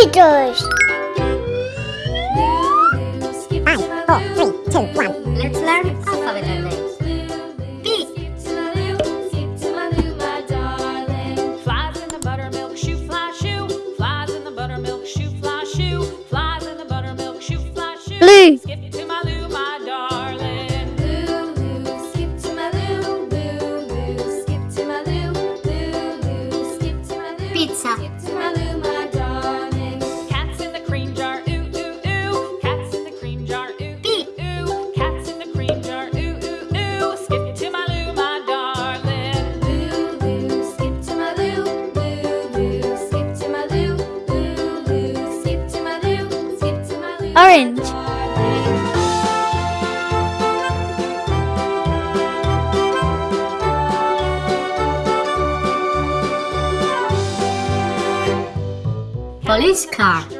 visitors. Five, four, three, two, one. Let's learn alphabet names. race car.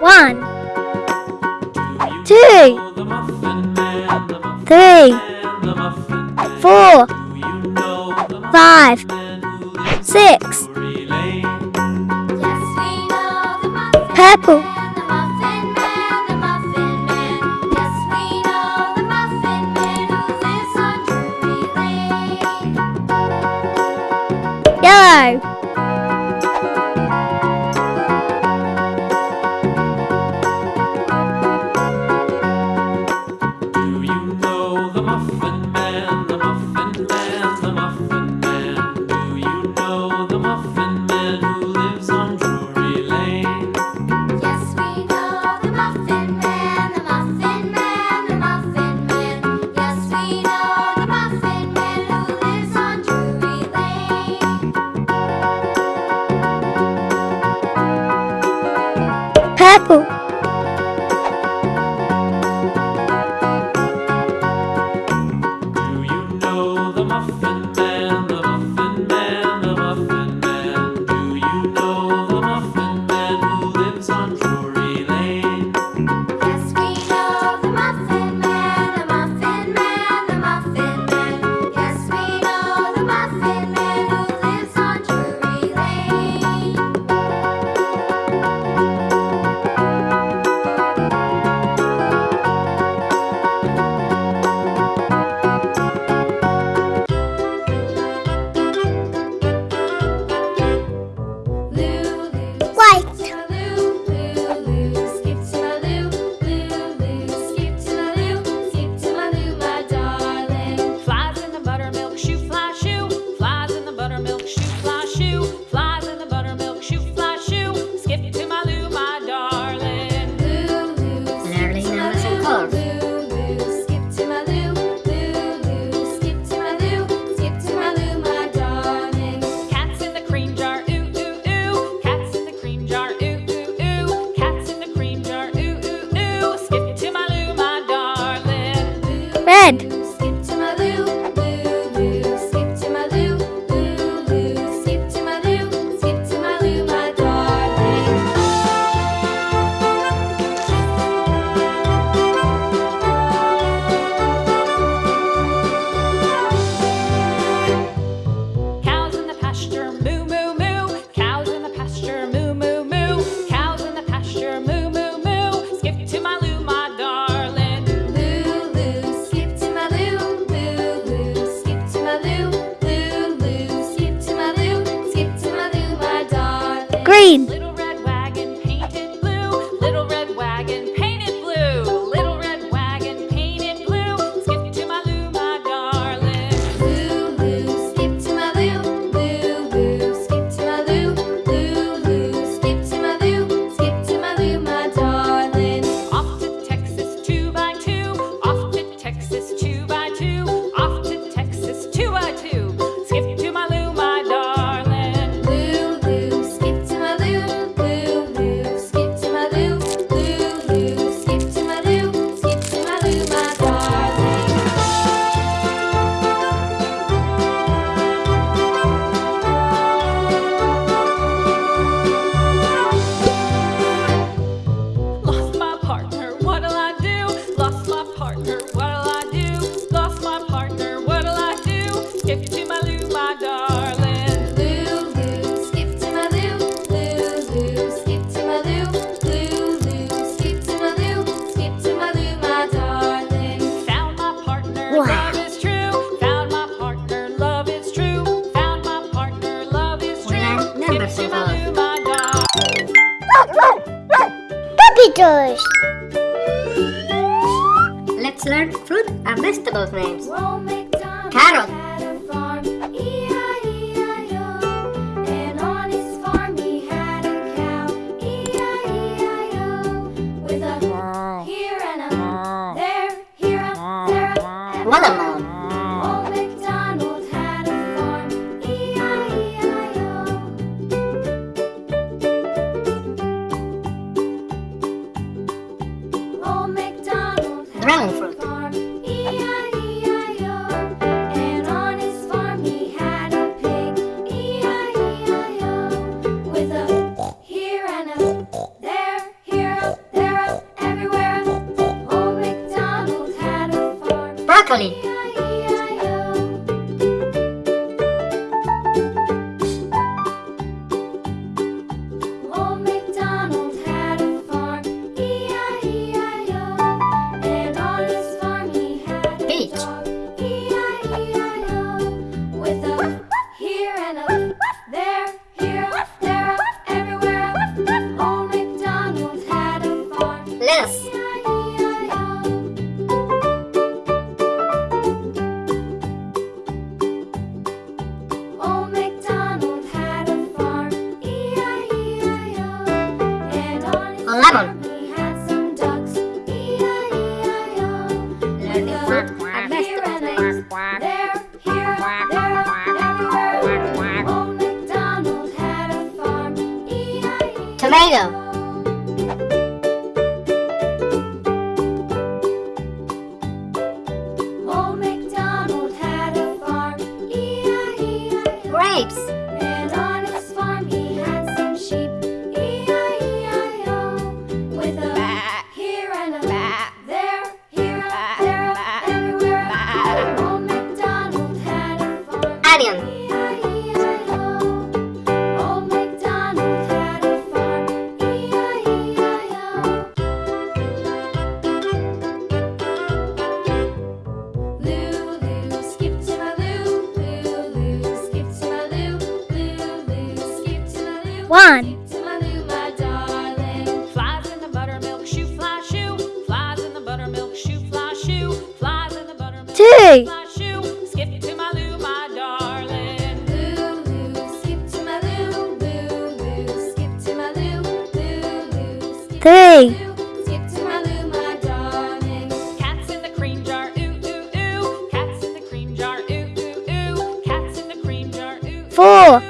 One, two, three, four, five, six. Purple. Yellow. Vegetables names. Farm, Pô,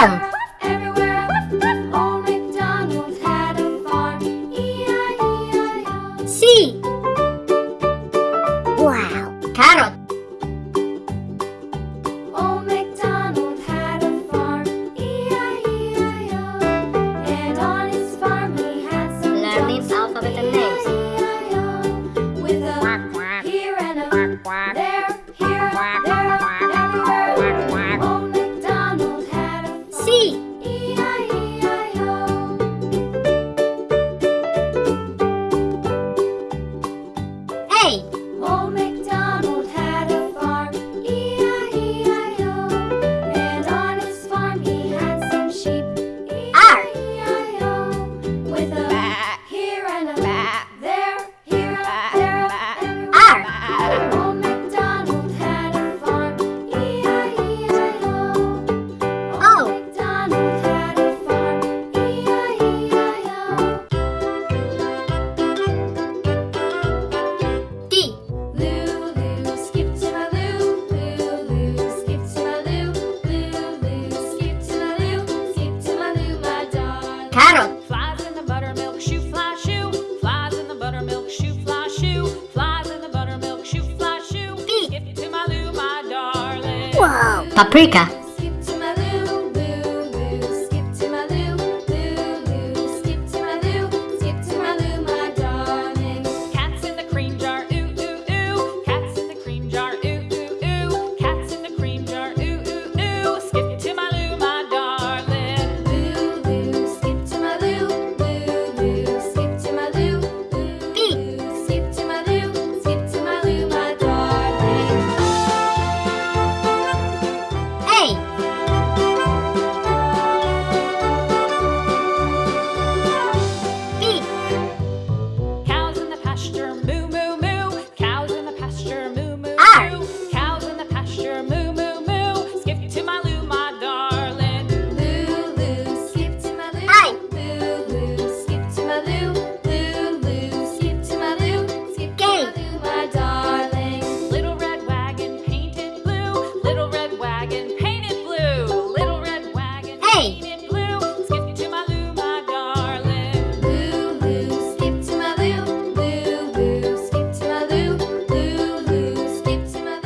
them!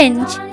orange.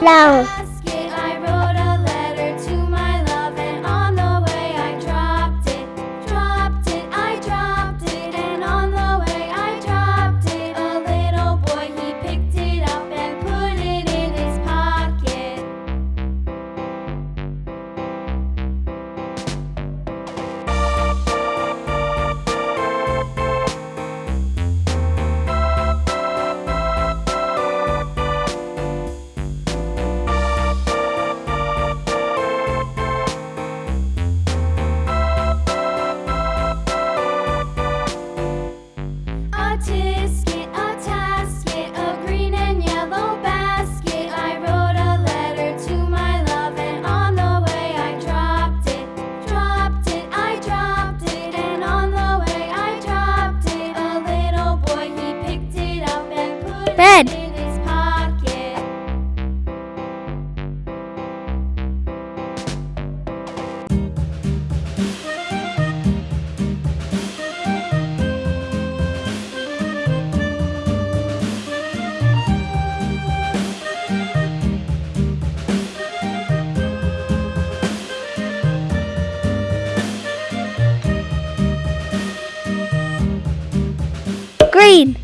让 Green.